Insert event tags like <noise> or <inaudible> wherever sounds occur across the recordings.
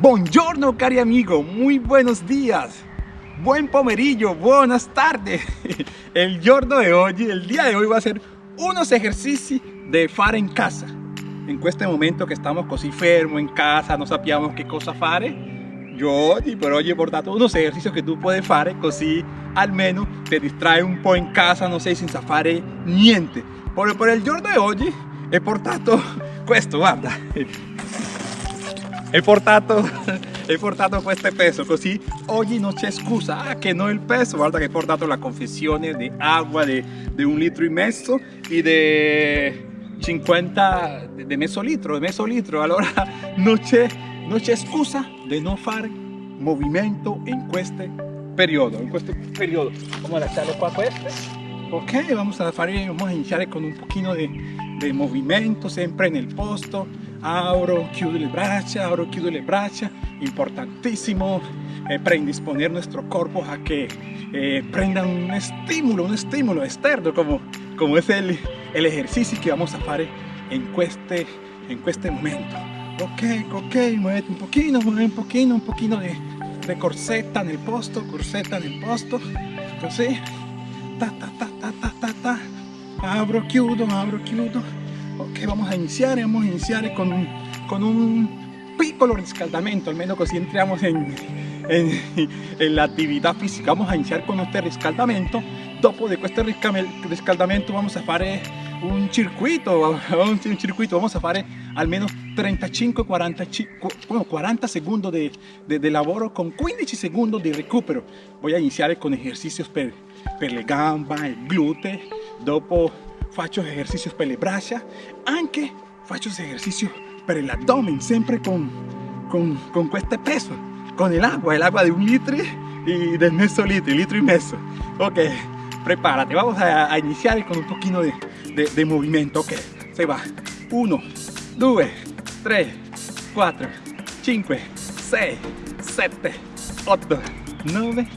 Buongiorno cari amigo, muy buenos días. Buen pomerillo, buenas tardes. <laughs> El giorno de hoy, el día de hoy va a ser unos ejercicios de fare en casa. En este momento que estamos così fermo en casa, no sabíamos qué cosa fare, yo oggi per oggi ho portato unos ejercicios que tú puedes fare così almeno te distrae un po' in casa, no sé, senza fare niente. Por, por el giorno de oggi he portato <laughs> questo, guarda. He portato, <laughs> he portato questo peso, così oggi non c'è scusa, ah che no il peso, guarda che he portato la confessione di acqua di, di un litro e mezzo e di 50, di mezzo litro, di mezzo litro, allora non c'è, <laughs> non c'è scusa di non fare movimento periodo, in questo periodo. Vamos a lasciarlo qua questo. Ok, vamos a, fare, vamos a iniciar con un pochino di, di movimento, sempre nel posto abro, chiudo le braccia, abro, chiudo le braccia, importantísimo eh, predisponer nuestro cuerpo a que eh, prenda un estímulo, un estímulo externo como, como es el, el ejercicio que vamos a hacer en este, en este momento. Ok, ok, muévete un poquito, mueve un poquito, un poquito de, de corsetta nel posto, corsetta nel posto, così, ta ta ta ta ta ta ta, abro, chiudo, abro, chiudo, ok vamos a iniciar vamos a iniciar con un, con un piccolo riscaldamento almeno così entriamo in, in, in l'attività fisica vamos a iniciar con este riscaldamento dopo de este riscaldamento vamos a fare un circuito un circuito vamos a fare almeno 35 45 bueno, 40 segundos de, de, de, lavoro con 15 segundos de recupero. Voy a iniciar con ejercicios per, per le gamba el glúteo dopo faccio ejercicios per le braccia, anche faccio ejercicios per l'abdomen, sempre con, con, con este peso, con el agua, el agua de un litro y del mezzo litro, litro y medio. Ok, prepárate, vamos a, a iniciar con un poquito de, de, de, movimiento. Ok, se va. 1, 2, 3, 4, 5, 6, 7, 8, 9,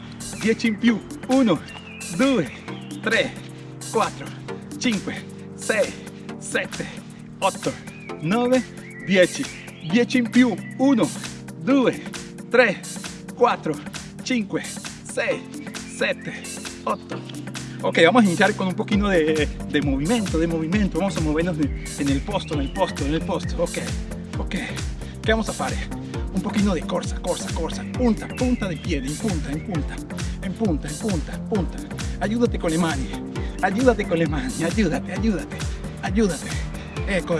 10 in più. 1, 2, 3, 4, 5, 6, 7, 8, 9, 10. 10 in più. 1, 2, 3, 4, 5, 6, 7, 8. Ok, vamos a iniciar con un poquito de, de movimiento, de movimiento. Vamos a movernos en el posto, en el posto, en el posto. Ok, ok. ¿Qué vamos a hacer? Un poquito de corsa, corsa, corsa. Punta, punta de pie, en punta, en punta, en punta, en punta, punta. Ayúdate con le mani ayúdate con le mani, ayúdate, ayúdate, ayúdate. Ecco,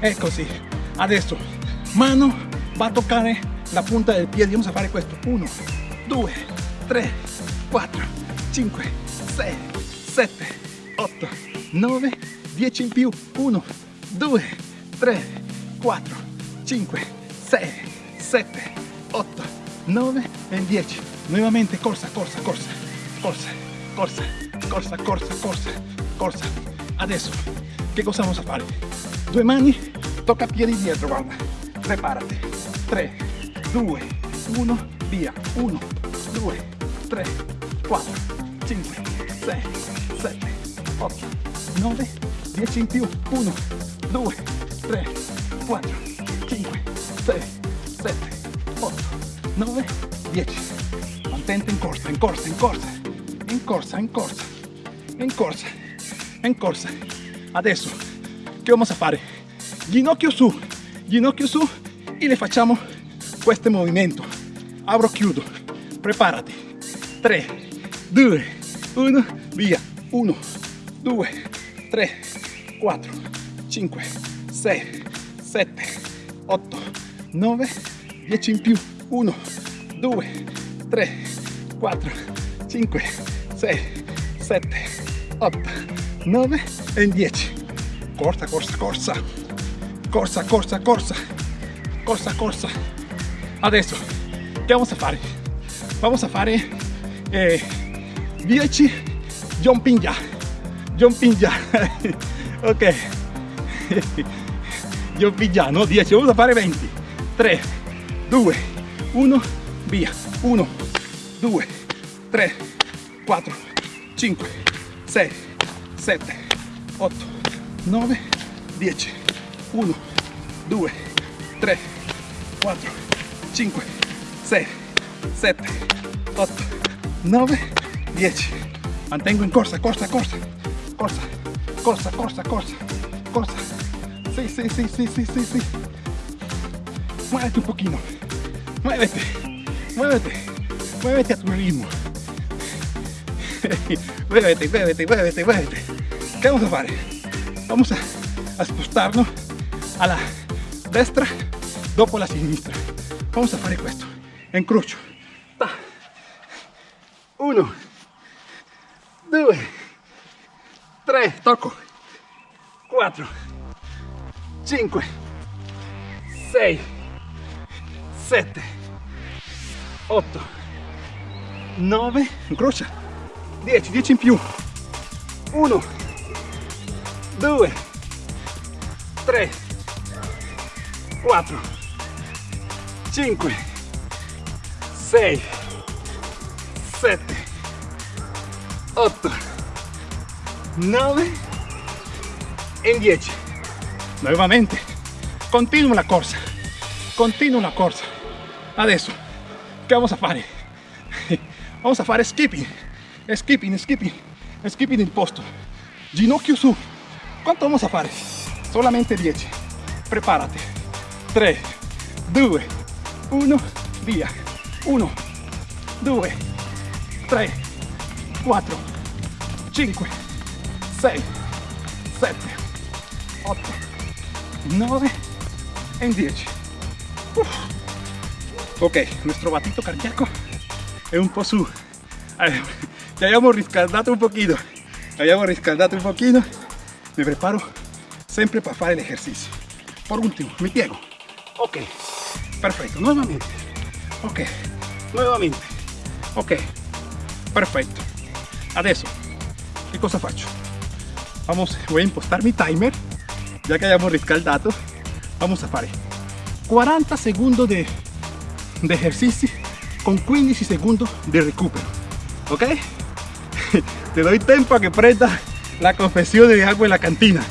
è così. Adesso, mano va a toccare la punta del piede. Vamos a fare questo. 1, 2, 3, 4, 5, 6, 7, 8, 9, 10 in più. 1, 2, 3, 4, 5, 6, 7, 8, 9 e 10. Nuovamente corsa, corsa, corsa, corsa, corsa, corsa, corsa, corsa, corsa. Adesso, che cosa vamos a fare? Due mani, tocca piedi dietro, guarda. Preparati. 3, 2, 1, via. 1, 2, 3, 4, 5, 6, 7, 8, 9, 10 in più. 1, 2, 3, 4, 5, 6, 7, 8, 9, 10. Mantente in corsa, in corsa, in corsa, in corsa, in corsa, in corsa, in corsa. Adesso, che vamos a fare? Ginocchio su, ginocchio su e le facciamo questo movimento. Abro, chiudo. Preparati. 3, 2, 1, via. 1, 2, 3, 4, 5, 6, 7, 8, 9, 10 in più. 1, 2, 3, 4, 5, 6, 7, 8, 9 e 10. Corsa, corsa, corsa. Corsa, corsa, corsa. Corsa, corsa. Adesso, che vamos a fare? Vamos a fare eh, 10 jumping jack. Jumping jack. <laughs> ok. <laughs> jumping jack, no 10. Vamos a fare 20. 3, 2, 1, via. 1, 2, 3, 4, 5, 6, 7, 8, 9, 10. 1, 2, 3, 4, 5, 6, 7, 8, 9, 10. Mantengo en corsa, corsa, corsa, corsa, corsa, corsa, corsa, corsa. Sí, sí, sí, sí, sí, sí, sí. Muévete un poquito. Muévete, muévete, muévete a tu ritmo. <laughs> muévete, muévete, muévete, muévete. ¿Qué vamos a hacer? Vamos a, a alla destra dopo la sinistra. Vamos a fare questo. Incrocio. Ta. Uno, due, tre, tocco. Quattro, cinque, sei, sette, otto, nove, incrocia. 10, 10 in più. 1, 2, 3, 4, 5, 6, 7, 8, 9 e 10. Nuovamente, continuo la corsa, continuo la corsa. Adesso, che vamos a fare? <laughs> Vamos a fare skipping, skipping, skipping, skipping il posto. Ginocchio su. ¿Cuánto vamos a fare? Solamente 10. Prepárate. 3, 2, 1, via. 1, 2, 3, 4, 5, 6, 7, 8, 9 e 10. Uf. Ok, nuestro batito cardíaco è un po' su. Eh, ya habíamos riscaldato un poquito. Habíamos riscaldato un poquito. Me preparo sempre para fare el ejercicio. Por último, mi piego. Ok, perfecto. Nuevamente. Ok, nuevamente. Ok, perfecto. Adesso, che cosa faccio? Vamos, voy a impostar mi timer. Ya que hayamos riscaldato, vamos a fare 40 segundos de, de ejercicio con 15 segundos de recupero. Ok? <laughs> Te doy tiempo a que prenda la confesión de agua en la cantina.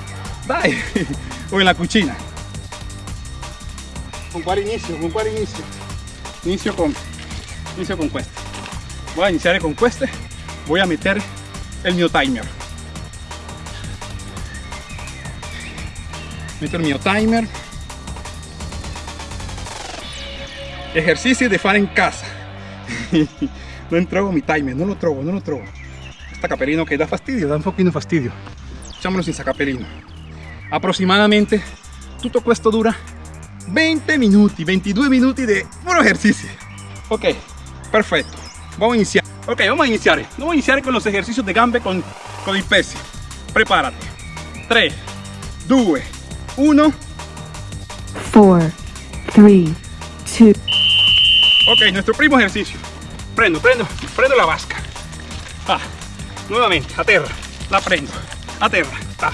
<laughs> O en la cucina. ¿Con cuál inicio? ¿Con cuál inicio? Inicio con, inicio con este. Voy a iniciar con este. Voy a meter el mio timer. Meto il mio timer. Ejercicio de fare in casa. <laughs> non trovo mi timer, non lo trovo, non lo trovo. Sta capellino che dà fastidio, dà un pochino fastidio. Facciamolo senza capellino. Aproximadamente tutto questo dura 20 minuti, 22 minuti di puro ejercicio. Ok, perfecto. Vamos a iniciar. Ok, vamos a iniciar. Vamos a iniciar con los ejercicios de gambe con, con il peso. Prepárate. 3, 2, 1. 4, 3, 2, Ok, nuestro primo ejercicio. Prendo, prendo, prendo la vasca. Ah, nuevamente, a terra. La prendo. A terra. Ah.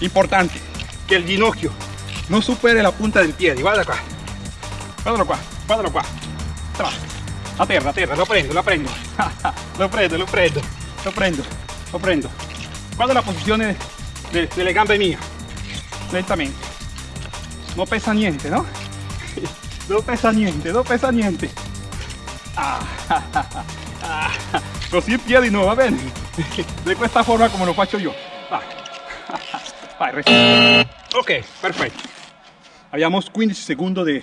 Importante que el ginocchio no supere la punta del pie. Guarda qua. Guardalo qua, guardalo qua. Tra. A terra, a terra, lo prendo, lo prendo. <laughs> lo prendo, lo prendo, lo prendo, lo prendo. Guarda la posizione de- delle gambe mie. Lentamente. No pesa niente, ¿no? <laughs> No pesa niente, no pesa niente. <laughs> Ah, ah, così in piedi no, va bene? Di questa forma come lo faccio io. Vai. Vai, respira. Ok, perfecto. Habíamos 15 segundos de,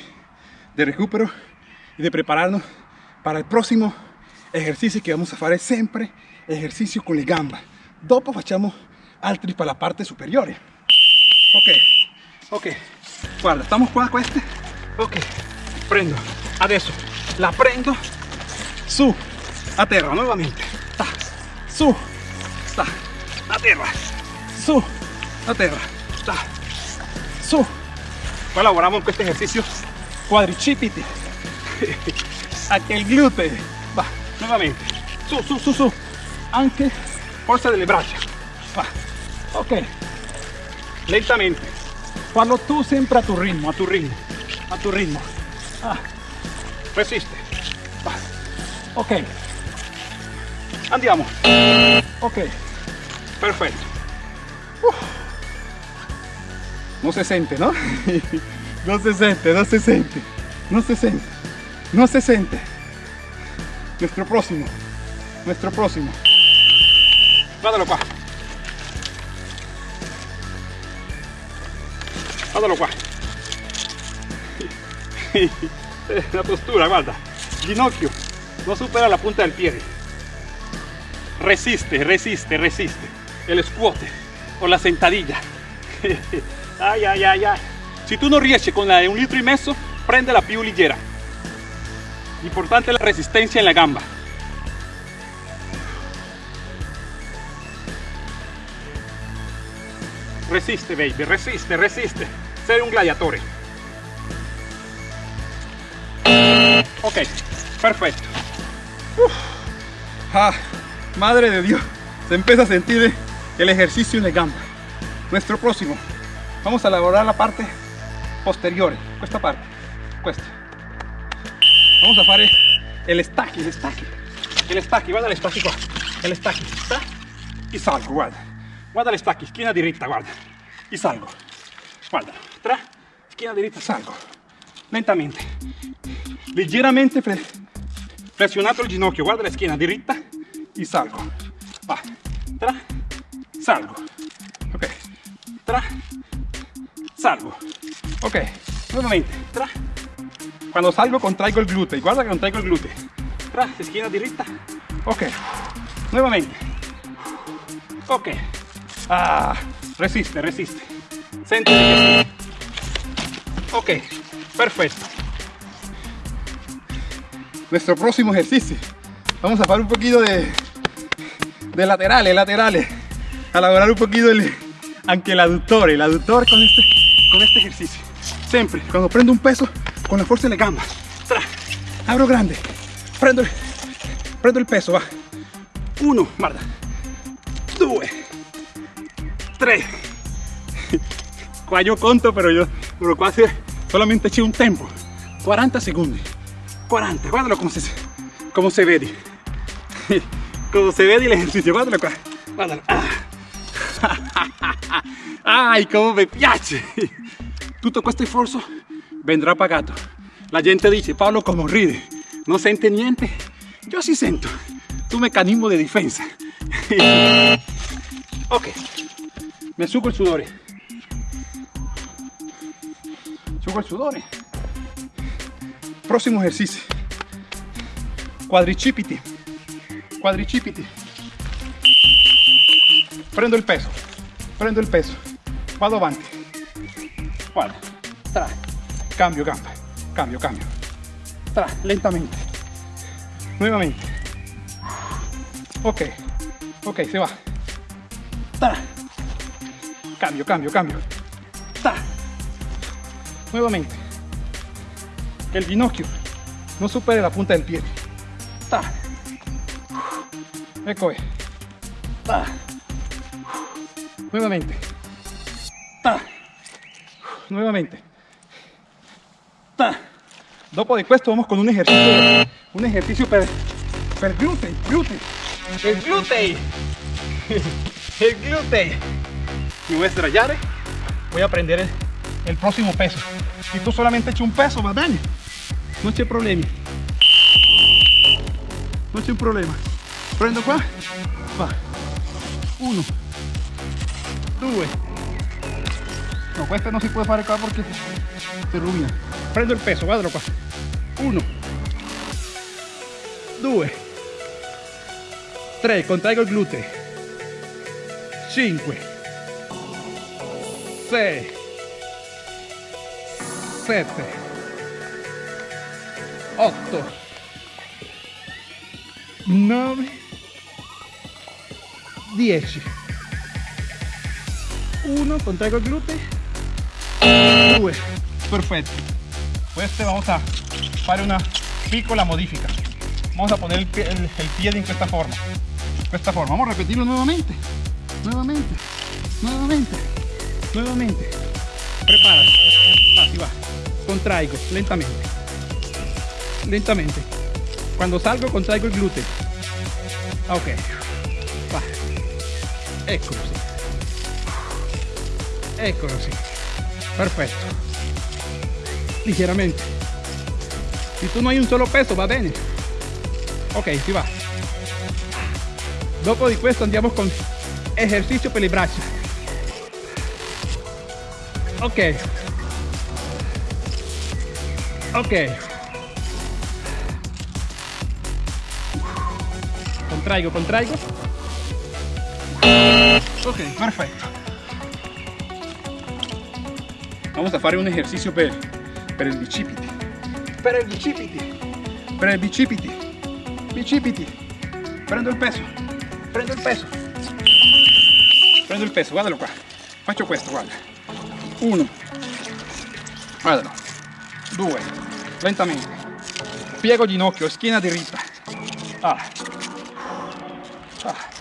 de recupero y de prepararnos para el próximo ejercicio que vamos a fare sempre ejercicio con le gambe. Dopo facciamo altri per la parte superiore. Ok, ok. Guarda, estamos qua queste. Ok, prendo. Adesso la prendo su a terra nuovamente. Ta, su, ta, a terra, su, a terra, ta, su. Poi lavoriamo in questo esercizio quadricipiti, <laughs> anche il gluteo. Va, nuovamente. Su, su, su, su. Anche forza delle braccia. Va. Ok. Lentamente. Fallo tu sempre a tu ritmo, a tu ritmo, a tu ritmo. Ah. Resiste. Va. Ok. Andiamo. Ok. Perfetto. Uf. No se siente, ¿no? <laughs> no se siente, no se siente. No se siente. no se siente. Nuestro próximo, nuestro próximo. Guardalo qua. Guardalo qua. <laughs> La postura, guarda. Ginocchio no supera la punta del pie. Resiste, resiste, resiste. El squat o la sentadilla. <laughs> Ay, ay, ay, ay. Si tú no riesci con la de un litro y medio, prende la più. Importante la resistencia en la gamba. Resiste, baby, resiste, resiste. Sei un gladiatore. Ok, perfecto. Ah, madre de Dios, se empieza a sentir el ejercicio en la gamba. Nuestro próximo, vamos a elaborar la parte posterior, esta parte, questa. Vamos a fare el stacchi, el stacchi, el stacchi, guarda el qua, el stacchi, sta y salgo, guarda, guarda el stacchi, schiena diritta, guarda, y salgo, guarda, tra, schiena diritta, salgo, lentamente, leggeramente pre presionato il ginocchio, guarda la schiena diritta y salgo, va, tra, salgo, ok, tra, salgo, ok, nuevamente, tra, cuando salgo contraigo el glúteo, guarda que contraigo el glúteo, tra, schiena diritta, ok, nuevamente, ok, ah, resiste, resiste, sí. ok, perfecto, nuestro próximo ejercicio, vamos a hacer un poquito de, de laterales, laterales, a elaborar un poquito el, anche el aductor, el aductor con este, con este ejercicio. Siempre, cuando prendo un peso, con la fuerza de la gamba, abro grande, prendo, el- prendo el peso, va. Uno, guarda, due, tre. Qua io conto, però io però quasi solamente c'è un tempo. 40 secondi. 40, guardalo come si, come si vedi. <laughs> Si vede l'esercizio, guardalo qua. Guardalo. Ah. <laughs> Ai, come mi piace. Tutto questo sforzo vendrà pagato. La gente dice, Paolo come ride, non sente niente. Yo sí sento. Tu meccanismo de difesa. <laughs> ok, mi asciugo il sudore. Asciugo il sudore. Prossimo esercizio. Quadricipiti. Quadricipiti. Prendo il peso. Prendo il peso. Vado avanti. Guarda. Tra. Cambio gamba. Cambio, cambio. Tra. Lentamente. Nuevamente. Ok. Ok, se va. Tra. Cambio, cambio, cambio. Tra. Nuevamente. Que el ginocchio no supere la punta del pie. Ta. Ecco. Ta. Nuevamente. Ta. Nuevamente. Ta. Dopo di questo vamos con un ejercicio, un ejercicio per, per glutei, glutei. El glutei. El glutei. Me voy a estrellar. Voy a prender el, el próximo peso. Si tú solamente echas un peso, va bene. No c'è problemi. No c'è un problema. Prendo qua. Va. Uno. Due. No, questa non si può fare qua perché si rovina. Prendo il peso, guardalo qua. Uno. Due. Tre, contraigo il gluteo. Cinque. Sei. Sette. 8 9 10 1 contraigo el glúteo 2 perfecto. Este vamos a fare una piccola modifica vamos a poner el pie, el, el esta forma. Esta forma. Vamos a repetirlo nuevamente. Nuevamente. Nuevamente. Nuevamente. Prepárate. Así va. Contraigo lentamente. Lentamente. Cuando salgo contraigo el glúteo. Ok. Eccolo sì. Eccolo sì. Perfetto. Ligeramente. Se tu non hai un solo peso va bene. Ok, si va. Dopo di questo andiamo con esercizio per le braccia. Ok. Ok. Contraigo, contraigo. Ok, perfetto. Vamos a fare un ejercicio per, per il bicipiti. Per il bicipiti. Per il bicipiti. Bicipiti. Prendo il peso. Prendo il peso. Prendo il peso, guardalo qua. Faccio questo, guarda. Uno. Guardalo. Due. Lentamente. Piego ginocchio, schiena diritta. Ah. Ah.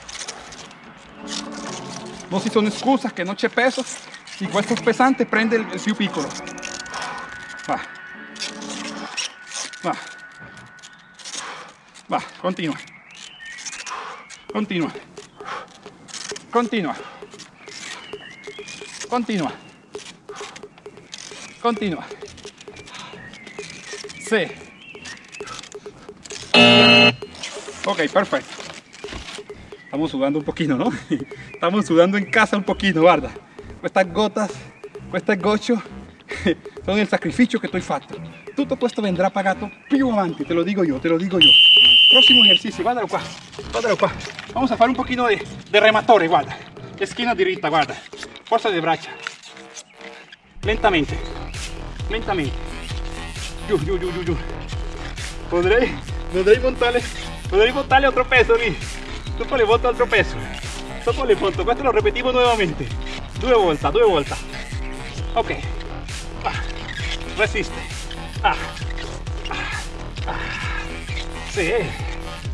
Non si sono scusa che non c'è peso. Si questo pesante prende il, il piccolo. Va. Va. Va, continua. Continua. Continua. Continua. Continua. Sì. Ok, perfecto. Estamos sudando un poquito, ¿no? <laughs> Estamos sudando en casa un poquito, guarda. Estas gotas, queste goccio <laughs> sono il sacrificio tu hai fatto. Tutto questo vendrà pagato più avanti, te lo digo yo, te lo digo yo. Próximo ejercicio, guardalo qua, guardalo qua. Vamos a fare un poquito de, de rematore, guarda. Esquina diritta, guarda. Forza de braccia. Lentamente, lentamente. Giù, giù, giù, giù, giù. Potrei, potrei montare, potrei montare altro peso lì. Dopo le volto altro peso. Dopo le volto, questo lo ripetiamo nuovamente. Due volte, due volte. Ok. Ah. Resiste. Ah. Ah. Ah. Sì,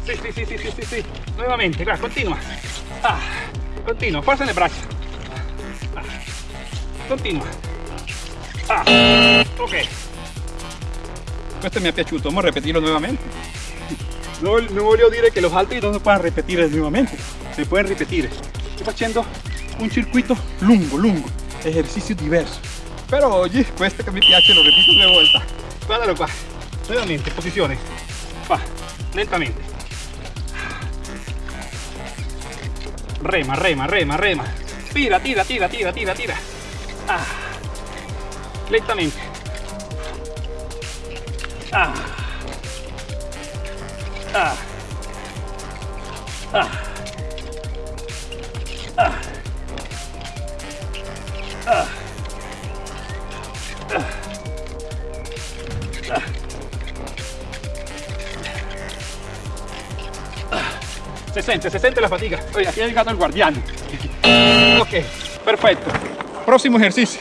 sì, sì, sì, sì, sì, sì. Nuovamente, guarda, continua. Ah. Forza nelle braccia. Ah. Continua. Ah. Ok. Questo mi è piaciuto, vamos a repetirlo nuovamente. No, no voglio dire che los altri non si puedan repetir nuovamente, si pueden repetir. Sto facendo un circuito lungo, lungo, ejercicio diverso. Però oggi questo che <laughs> mi piace lo ripeto due volte. Guardalo qua, nuovamente, posizione. Qua, lentamente. Rema, rema, rema, rema. Tira, tira, tira, tira, tira, tira. Ah. Lentamente. Ah. Ah. Ah. 60, 60 la fatiga. Oye, aquí hay el gato el guardián. Ok, perfecto. Próximo ejercicio.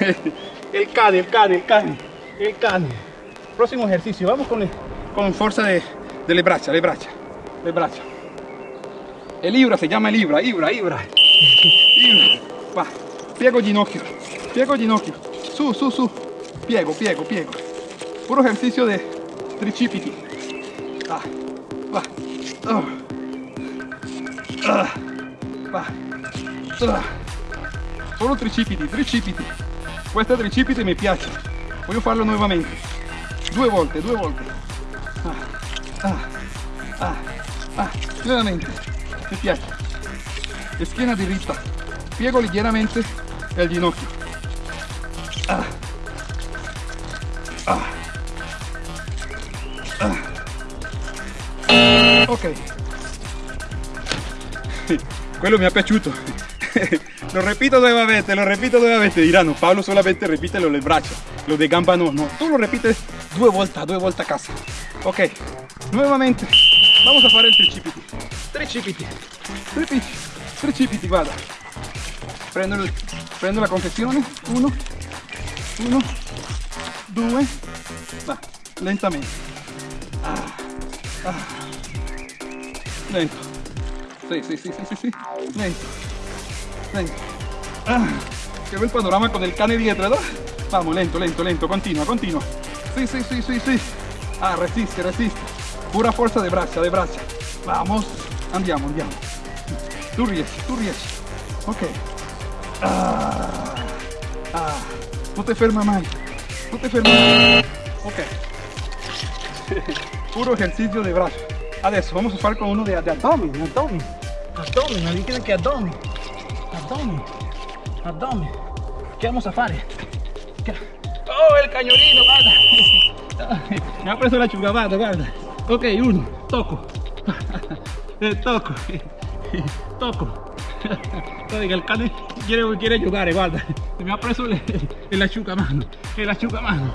<laughs> El cane, el cane, el cane, el cane. Próximo ejercicio, vamos con, con fuerza de, de le braccia. El libra se llama el libra, libra, libra. libra. Va, piego ginocchio, piego ginocchio. Su, su, su. Piego, piego, piego. Puro ejercicio de tricipiti. Ah, va. Ah. Ah. Ah. Solo tricipiti, tricipiti. Questo tricipiti mi piace. Voglio farlo nuovamente. Due volte, due volte. Ah, ah, ah, ah. Nuovamente. Mi piace. Schiena diritta. Piego leggermente il ginocchio. Ah. Ah. Ah. Ok. Quello mi è piaciuto. <laughs> lo repito nuevamente, lo repito nuevamente. Diranno, Pablo solamente repite lo del braccio, lo de gamba no. No, tú lo repites due volte, due volte a casa. Ok, nuovamente vamos a fare il tricipiti. Tricipiti, tricipiti, tricipiti, guarda. Prendo, prendo la confezione, uno, uno, due, va, lentamente. Ah, ah. Lento. Sì, sì, sì, sì, sì, sì. Lento. Lento. Ah, che bel panorama con il cane dietro, no? Vamos, lento, lento, lento, continua, continua. Sì, sì, sì, sì, sì. Ah, resiste, resiste. Pura forza de braccia, de braccia. Vamos. Andiamo, andiamo. Tu riesci, tu riesci. Ok. Ah, ah. Non ti ferma mai. Non ti ferma mai. Ok. <laughs> Puro ejercicio de brazo. Adesso vamos a usar con uno de, de abdomen, abdomen. Abdomen, ali che abdomen. Abdomen. Abdomen. Che vamos a? Che- Oh, il cagnolino, guarda. <laughs> Mi ha preso la ciugavata, guarda. Ok, uno, tocco. <laughs> Eh. Tocco. <laughs> Oiga, el cane quiere, quiere giocare, guarda. Mi ha preso el, el asciugamano. El asciugamano.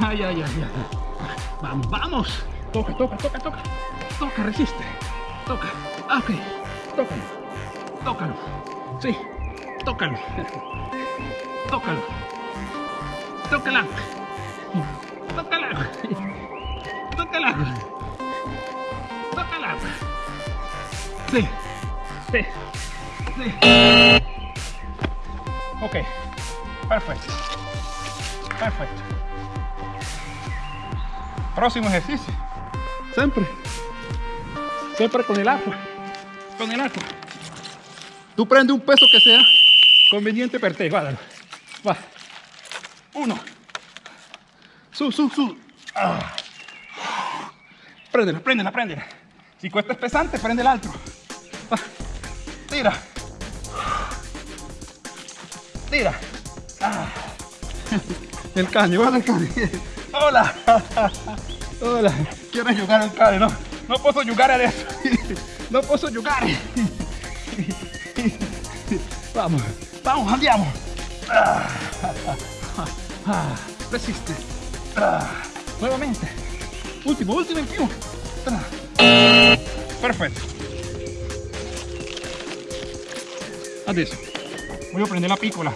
Ay, ay, ay, ay. Vamos, vamos. Toca, toca, toca, toca. Toca, resiste. Toca. Ok. Tócalo. Tócalo. Sí. Tócalo. <laughs> Tócalo. Tócala. Tócala. Tócala. Tócala. Sí. Sí. Sí. Ok. Perfecto. Perfecto. Próximo ejercicio. Siempre. Siempre con el agua. Con el agua. Tú prende un peso que sea conveniente para ti. Guárdalo. Va. Uno. Su, su, su. Ah. Préndela, préndela, préndela. Si cuesta es pesante, prende el alto. Va. Tira. Tira. Ah. El cane, guarda el cane. Hola. <laughs> Hola. Quiero jugar al cane, no. No puedo jugar a eso. <laughs> No puedo jugar. Vamos, vamos, andiamo. Resiste. Nuevamente. Último, último en più. Perfetto. Adesso voglio prendere la piccola.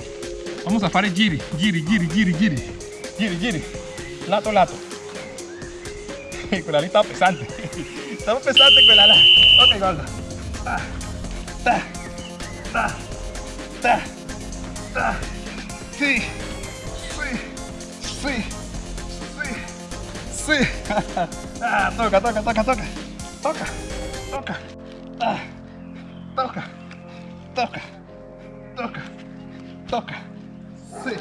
Vamos a fare giri, giri, giri, giri, giri. Giri, giri. Lato, lato. <laughs> lì sta pesante. Stava pesante quella là. Ok, guarda. Ta, ta, ta, ta. Sì, sì, sì, sì, sì. Ah, tocca, tocca, tocca, tocca. Tocca, tocca. Ah, tocca, tocca, tocca, tocca. Sì,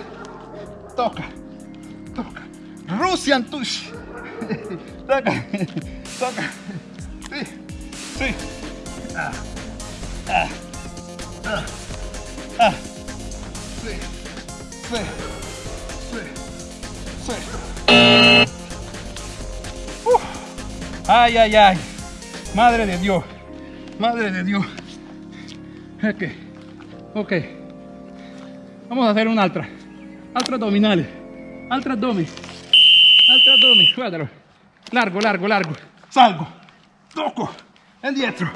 tocca, tocca. Russian tush. Toca, toca. Sí, sí. Ah, ah, ah, ah. Sí, sí, sí, sí. Ay, ay, ay. Madre de Dios. Madre de Dios. Ok. Ok. Vamos a hacer un altra. Altra abdominales. Altra abdomen. Abdomen. Guardalo. Largo, largo, largo. Salgo. Toco. Indietro.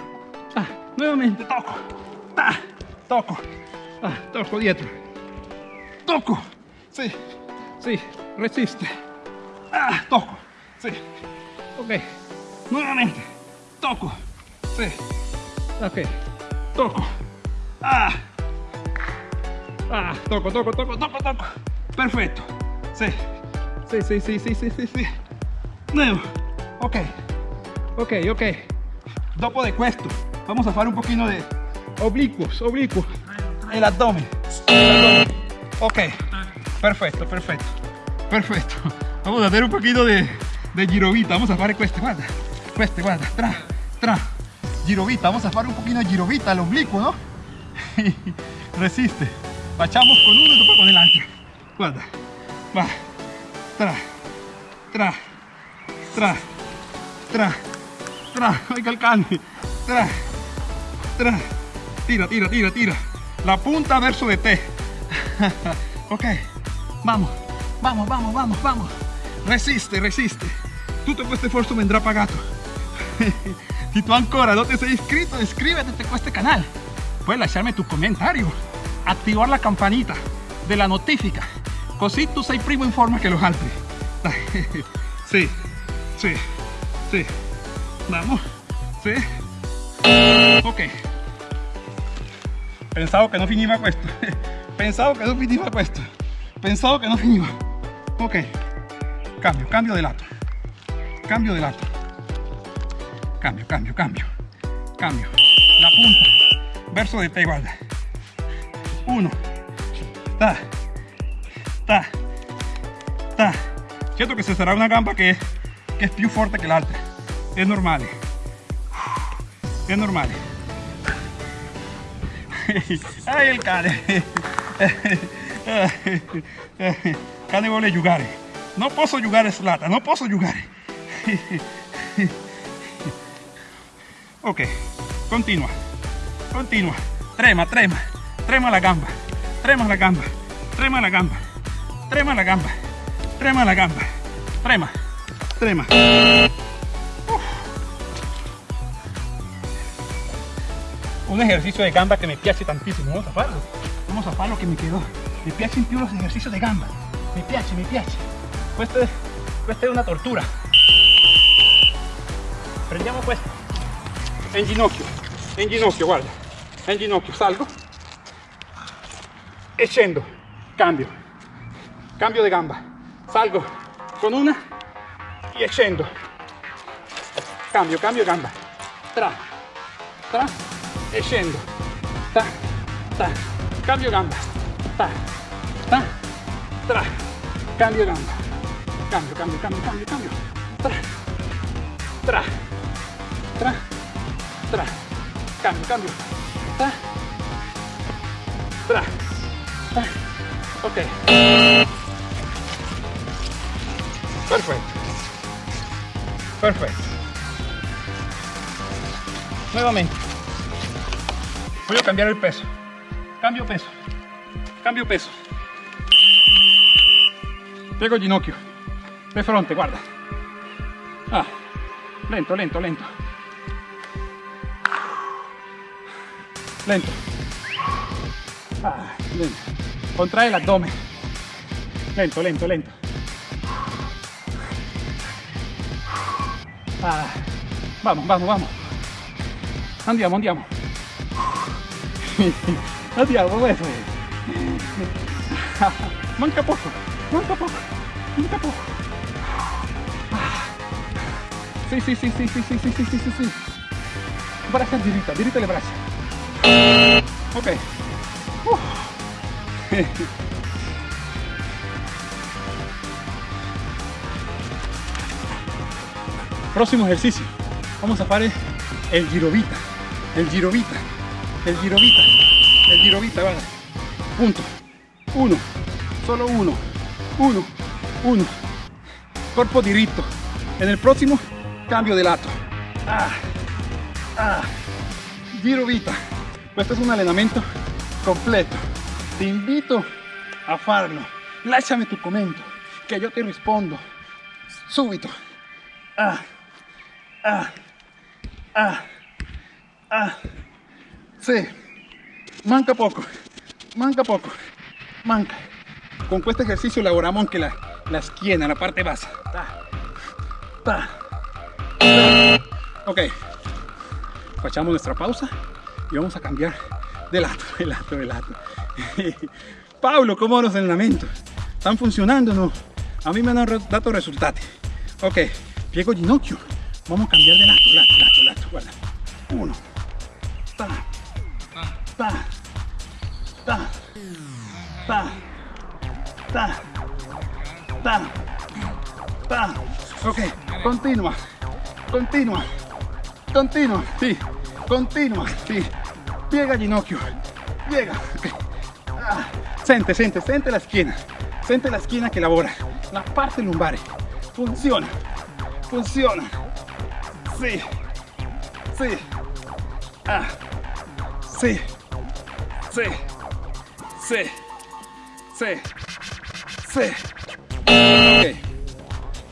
Ah, nuevamente toco. Ah, toco. Ah, toco dietro. Toco. Sí. Sí. Resiste. Ah, toco. Sí. Ok. Nuevamente. Toco. Sí. Ok. Toco. Ah. Ah, toco, toco, toco, toco, toco. Perfetto. Sì. Sì, sì, sì, sì, sì, sì, sì. Nuevo. Ok. Ok, ok. Dopo de questo, vamos a fare un pochino de oblicuos, oblicuos. El abdomen. Ok. Perfecto, perfecto. Perfecto. Vamos a hacer un poquito de, girovita. Vamos a fare queste, guarda. Queste, guarda. Tra, tra. Girovita. Vamos a fare un pochino de girovita al oblicuo, ¿no? <laughs> Resiste. Facciamo con uno y después con el otro. Guarda. Va. Tra. Tra. Tra. Tra. Tra. Oiga el cane. Tra. Tra. Tira, tira, tira, tira. La punta verso de te. <laughs> ok. Vamos. Vamos, vamos, vamos, vamos. Resiste, resiste. Tutto questo sforzo vendrà pagato. <laughs> si tú ancora no te sei iscritto, iscríbete a questo canal. Puedes lasciarme tu comentario, activar la campanita de la notifica, così tu sei primo in forma che los altri. Sì, sì, sì. Vamos, sì. Ok. Pensavo che non finiva <laughs> questo. Pensavo che non finiva questo. Pensavo che non finiva. Ok. Cambio, cambio de lato. Cambio de lato. Cambio, cambio, cambio. Cambio. La punta. Verso de te, guarda. Uno. Ta. Ta. Ta. Siento que se será una gamba que che è più forte che l'altra. È normale. È normale. Ai il cane. cane vuole giocare. Non posso giocare sull'altra, non posso giocare. Ok, continua, continua. Trema, trema, trema la gamba, trema la gamba, trema la gamba, trema la gamba, trema la gamba, trema, trema. Uf. Un ejercicio de gamba que me piace tantissimo, vamos a farlo. Vamos a farlo che mi quedó. Mi piacciono più los ejercicios de gamba. Mi piace, mi piace. Questa è, questa è una tortura. Prendiamo questo. En ginocchio, en ginocchio, guarda. En ginocchio, salgo. E scendo. Cambio. Cambio di gamba. Salgo con una e scendo. Cambio, cambio gamba. Tra, tra e. Ta, ta. Cambio gamba. Ta, ta, tra. Cambio gamba. Cambio, cambio, cambio, cambio, cambio. Tra, tra, tra, tra. Cambio, cambio. Tra, tra, tra. Ok. Perfetto. Perfetto. Nuevamente. Voy a cambiar el peso. Cambio peso. Cambio peso. Piego ginocchio. De fronte, guarda. Ah. Lento, lento, lento. Lento. Ah, lento. Contrae el abdomen. Lento, lento, lento. Ah, vamos, vamos, vamos. Andiamo, andiamo. <laughs> Andiamo, questo. <laughs> Manca poco, manca poco, manca poco. Ah. Sì, sì, sì, sì, sì, sì, sì, sì, sì, sì, sì. Braccia diritta, diritta le braccia. Ok. Uh. <laughs> Próximo ejercicio. Vamos a hacer el girovita. El girovita. El girovita. El girovita, guarda. Punto. Uno. Solo uno. Uno. Uno. Corpo diritto. En el próximo, cambio de lato. Ah. Ah. Girovita. Questo è un allenamento completo. Ti invito a farlo. Lasciami tu commento, che io ti rispondo subito. Ah, ah, ah, ah. Sí, manca poco, manca poco, manca. Con questo ejercicio lavoramos anche la, la schiena, la parte bassa. Ta, ta. Ok, facciamo nuestra pausa y vamos a cambiar de lato, de lato, de lato. <laughs> Pablo, ¿cómo los entrenamientos? ¿Están funcionando o no? A mí me han dado resultados. Ok, piego ginocchio. Vamos a cambiar de lato, lato, lato, lato. Guarda. Uno. Ta. Ta. Ta. Ta. Ta. Ta. Ta. Ok, continua. Continua. Continua. Sí. Continua. Sí. Piega ginocchio. Piega. Ok. Ah. Sente, sente, sente la schiena. Sente la schiena che lavora. La parte lumbare. Funziona. Funziona. Sì. Sì. Ah. Sì. Sì. Sì. Sí. Ok.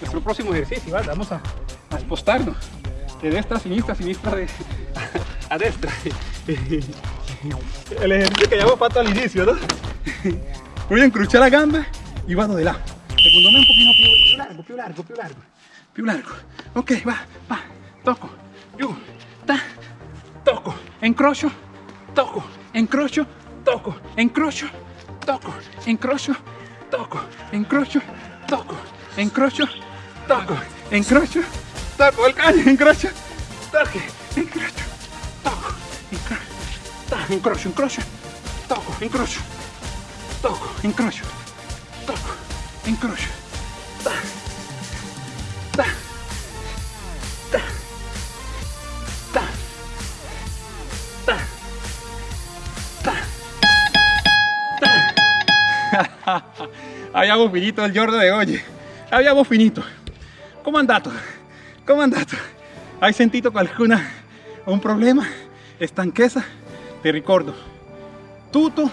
Nuestro próximo ejercicio, ¿vale? vamos a, a espostarnos de destra a sinistra, sinistra de, <laughs> a destra. El ejercicio que habíamos fatto all'inizio, ¿no? Voy a encruchar la gamba y vado de lado. Secondo me un più, più largo, più largo, più largo, largo. Ok, va, va, toco, yu, ta, toco, encrocho, toco, encrocho, toco, encrocho, toco, encrocho, toco, encrocho, toco, encrocho, toco, encrocho, toco, el caño, encrocho, toque, encrocho, toco, encrocho, encrocho, toco, encrocho, toco, encrocho, toco, encrocho, toco, abbiamo finito il giorno di oggi. Abbiamo finito. Come è andato? Come è andato? Hai sentito qualcuna un problema? Stanchezza? Ti ricordo, tutto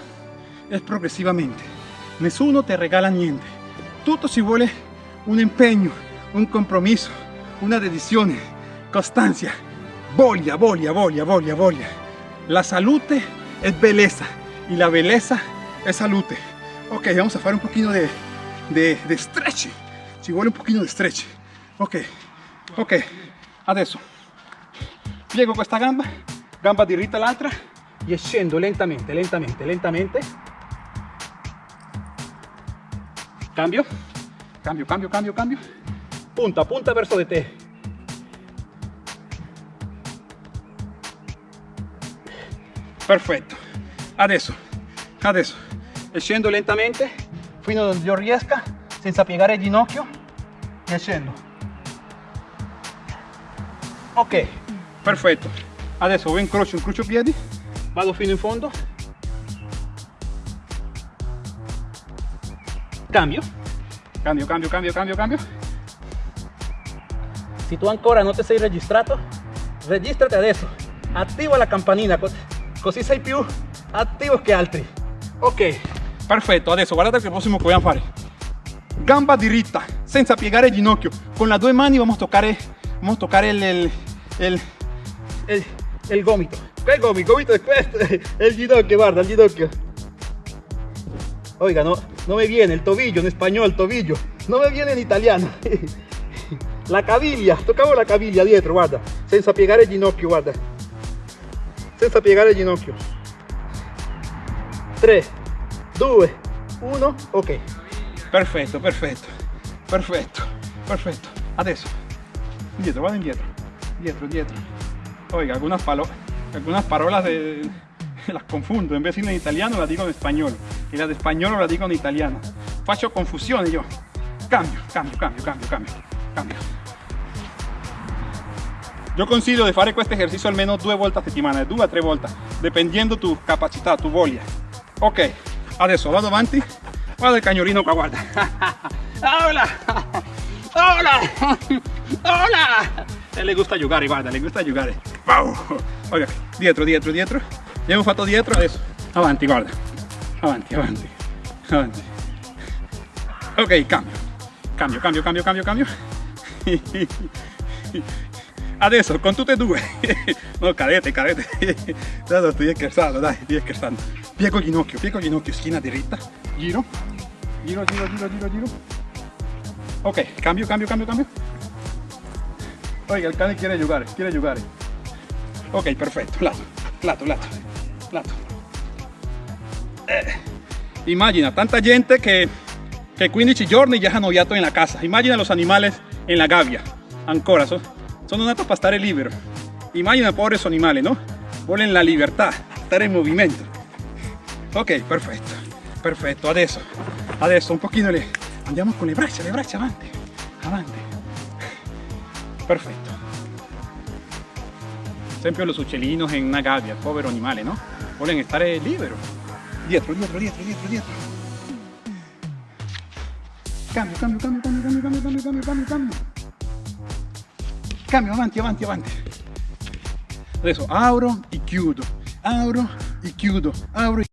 è progressivamente. Nessuno ti regala niente. Tutto ci vuole un impegno, un compromesso, una dedizione, costanza, voglia, voglia, voglia, voglia, voglia. La salute es belleza y la belleza es salute. Ok, vamos a hacer un poquito de, de, de stretch. Vuole un pochino di stretch. Ok, ok, adesso piego questa gamba, gamba diritta l'altra e scendo lentamente, lentamente, lentamente. Cambio, cambio, cambio, cambio, cambio. Punta, punta verso di te. Perfetto. Adesso, adesso, e scendo lentamente fino a dove io riesca, senza piegare il ginocchio e scendo. Ok, perfetto. Adesso o incrocio, incrocio piedi, vado fino in fondo. Cambio, cambio, cambio, cambio, cambio, cambio. Se tu ancora non ti sei registrato, registrati adesso. Attiva la campanina, cos- così sei più attivo che altri. Ok, perfetto. Adesso guardate che prossimo che vogliamo fare. Gamba diritta, senza piegare il ginocchio. Con las due mani vamos a toccare, vamos a toccare el, el, el, el, el gomito. ¿Qué gomito? Gomito <laughs> el ginocchio, guarda, el ginocchio. Oiga, no, no me viene el tobillo en español, tobillo. No me viene en italiano. <laughs> La caviglia, toccavo la caviglia dietro, guarda. Senza piegare il ginocchio, guarda. Senza piegare il ginocchio. 3, 2, 1, ok. Perfetto, perfetto, perfetto, perfetto. Adesso, indietro, vado indietro, dietro, dietro. Oiga, algunas, palo algunas de, <laughs> las confundo, en vez de decirla en italiano la digo en español, y la de español la digo en italiano. Faccio confusione yo. Cambio, cambio, cambio, cambio, cambio, cambio. Io consiglio di fare questo esercizio almeno due volte a settimana, due a tre volte, dipendendo tu capacità, tu voglia. Ok, adesso vado avanti, guarda il cagnolino qua, guarda. Hola, hola, hola. E le gusta giocare, guarda, le gusta giocare. Wow. Oiga, dietro, dietro, dietro. Abbiamo fatto dietro, adesso avanti, guarda. Avanti, avanti, avanti. Ok, cambio. Cambio, cambio, cambio, cambio, cambio. <laughs> Adesso con tutte e due. <laughs> No, cadete, cadete. <laughs> No, sto scherzando, dai, sto scherzando. Piego ginocchio, piego ginocchio, schiena dritta. Giro, giro, giro, giro, giro, giro. Ok, cambio, cambio, cambio, cambio. Oiga, il cane quiere giocare, quiere giocare. Ok, perfetto, lato, lato, lato, lato. Eh, immagina, tanta gente che, che 15 giorni già hanno viato in la casa. Immagina los animales en la gabbia, ancora, so, sono natos para stare libero. Immagina pobres animali, no? Volen la libertà, stare in movimento. Ok, perfetto, perfetto. Adesso, adesso un pochino le... Andiamo con le braccia, le braccia avanti, avanti. Perfetto. Sempre los uccellini in una gabbia, povero animale, no? Volen stare libero. Dietro, dietro, dietro, dietro, dietro. Cambio, cambio, cambio, cambio, cambio, cambio, cambio, cambio, cambio, cambio. Cambio, avanti, avanti, avanti. Adesso apro e chiudo, apro e chiudo, apro e